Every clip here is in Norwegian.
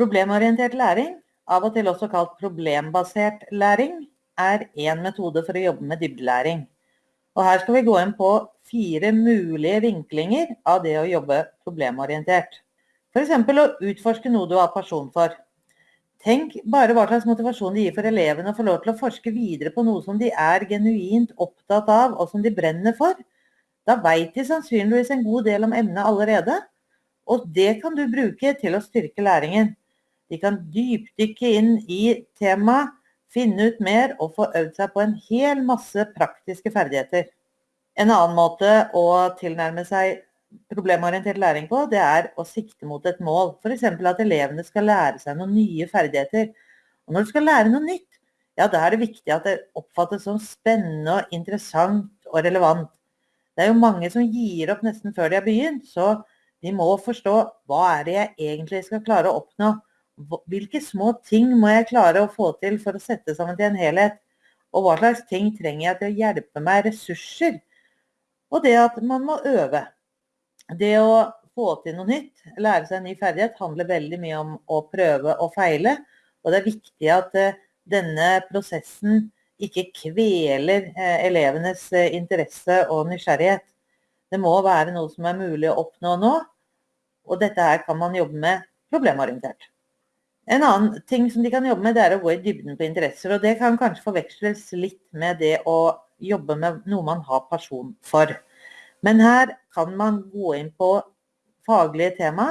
Problemorientert læring, av og til også kalt problembasert læring, er én metode for å jobbe med dybdelæring. Og her skal vi gå inn på fire mulige vinklinger av det å jobbe problemorientert. F.eks. å utforske noe du har pasjon for. Tenk bare hva slags motivasjon det gir for elevene å få lov til å forske videre på noe som de er genuint opptatt av, og som de brenner for. Da veit de sannsynligvis en god del om emnet allerede, og det kan du bruke til å styrke læringen. De kan dypdykke inn i temaet, finne ut mer og få øvd seg på en hel masse praktiske ferdigheter. En annen måte å tilnærme seg problemorientert læring på, det er å sikte mot et mål. F.eks. at elevene skal lære seg noen nye ferdigheter. Og når du skal lære noe nytt, ja, da er det viktig at det oppfattes som spennende og interessant og relevant. Det er jo mange som gir opp nesten før de har begynt, så de må forstå hva er det jeg egentlig skal klare å oppnå. Hvilke små ting må jeg klare å få til for å sette sammen til en helhet? Og hva slags ting trenger jeg til å hjelpe meg ressurser? Og det at man må øve. Det å få til noe nytt, lære seg en ny ferdighet, handler veldig mye om å prøve og feile. Og det er viktig at eh, denne prosessen ikke kveler eh, elevenes eh, interesse og nysgjerrighet. Det må være noe som er mulig å oppnå nå, og dette her kan man jobbe med problemorientert. En annen ting som de kan jobbe med, det er å gå i dybden på interesser. Og det kan kanskje forveksles litt med det å jobbe med noe man har person for. Men her kan man gå inn på faglige tema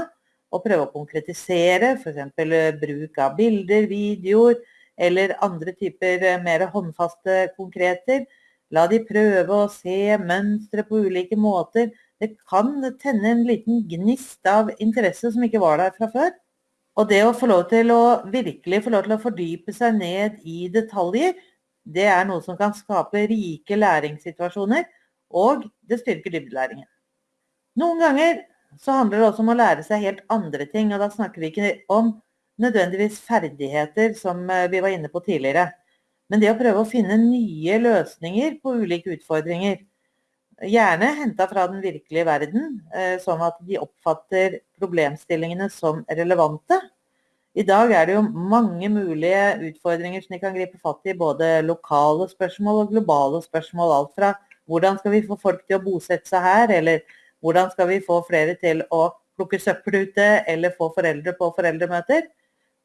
og prøve å konkretisere, f.eks. Eh, bruk av bilder, videoer eller andre typer eh, mer håndfaste konkreter. La de prøve å se mønstre på ulike måter. Det kan tenne en liten gnist av interesse som ikke var der fra før. Og det å få lov til å virkelig få lov til å fordype seg ned i detaljer, det er noe som kan skape rike læringssituasjoner og det styrker dybdelæringen. Noen ganger så handler det også om å lære seg helt andre ting, og da snakker vi ikke om nødvendigvis ferdigheter, som eh, vi var inne på tidligere. Men det å prøve å finne nye løsninger på ulike utfordringer. Gjerne henta fra den virkelige verden, eh, sånn at de oppfatter problemstillingene som relevante. I dag er det jo mange mulige utfordringer som de kan gripe fatt i, både lokale spørsmål og globale spørsmål. Alt fra hvordan skal vi få folk til å bosette seg her, eller hvordan skal vi få flere til å plukke søppel ute, eller få foreldre på foreldremøter,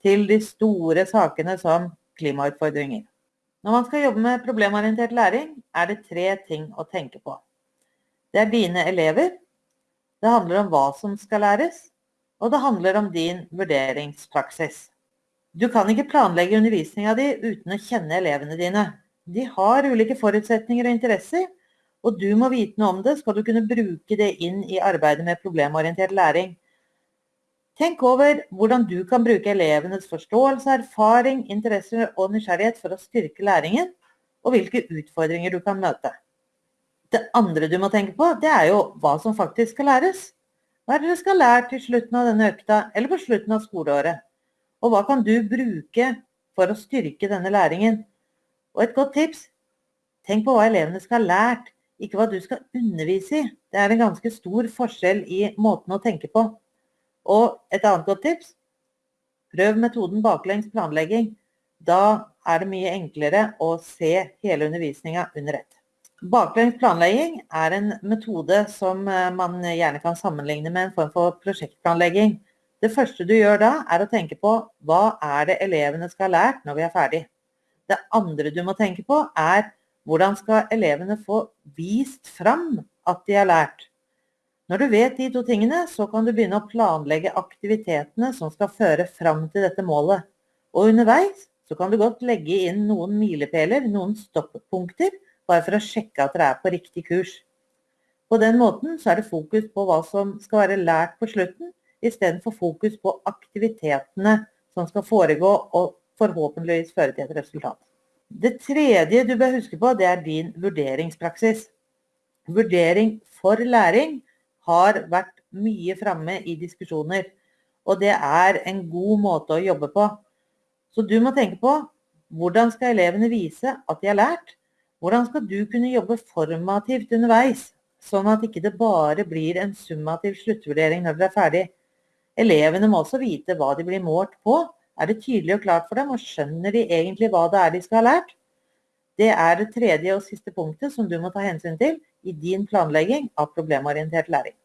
til de store sakene som klimautfordringer. Når man skal jobbe med problemorientert læring, er det tre ting å tenke på. Det er dine elever, det handler om hva som skal læres, og det handler om din vurderingspraksis. Du kan ikke planlegge undervisninga di uten å kjenne elevene dine. De har ulike forutsetninger og interesser, og du må vite noe om det, skal du kunne bruke det inn i arbeidet med problemorientert læring. Tenk over hvordan du kan bruke elevenes forståelse, erfaring, interesser og nysgjerrighet for å styrke læringen, og hvilke utfordringer du kan møte. Det andre du må tenke på, det er jo hva som faktisk skal læres. Hva er det dere skal lære til slutten av denne økta, eller på slutten av skoleåret? Og hva kan du bruke for å styrke denne læringen? Og et godt tips, tenk på hva elevene skal ha lært ikke hva du skal undervise i. Det er en ganske stor forskjell i måten å tenke på. Og et annet godt tips prøv metoden baklengs planlegging. Da er det mye enklere å se hele undervisninga under ett. Baklengs planlegging er en metode som eh, man gjerne kan sammenligne med en form for prosjektplanlegging. Det første du gjør da, er å tenke på hva er det elevene skal ha lært når vi er ferdig. Det andre du må tenke på, er hvordan skal elevene få vist fram at de har lært? Når du vet de to tingene, så kan du begynne å planlegge aktivitetene som skal føre fram til dette målet. Og underveis så kan du godt legge inn noen milepæler, noen stoppunkter, bare for å sjekke at dere er på riktig kurs. På den måten så er det fokus på hva som skal være lært på slutten, istedenfor fokus på aktivitetene som skal foregå og forhåpentligvis føre til et resultat. Det tredje du bør huske på, det er din vurderingspraksis. Vurdering for læring har vært mye framme i diskusjoner, og det er en god måte å jobbe på. Så du må tenke på hvordan skal elevene vise at de har lært? Hvordan skal du kunne jobbe formativt underveis, sånn at ikke det bare blir en summativ sluttvurdering når dere er ferdig? Elevene må også vite hva de blir målt på. Er det tydelig og klart for dem, og skjønner de egentlig hva det er de skal ha lært? Det er det tredje og siste punktet som du må ta hensyn til i din planlegging av problemorientert læring.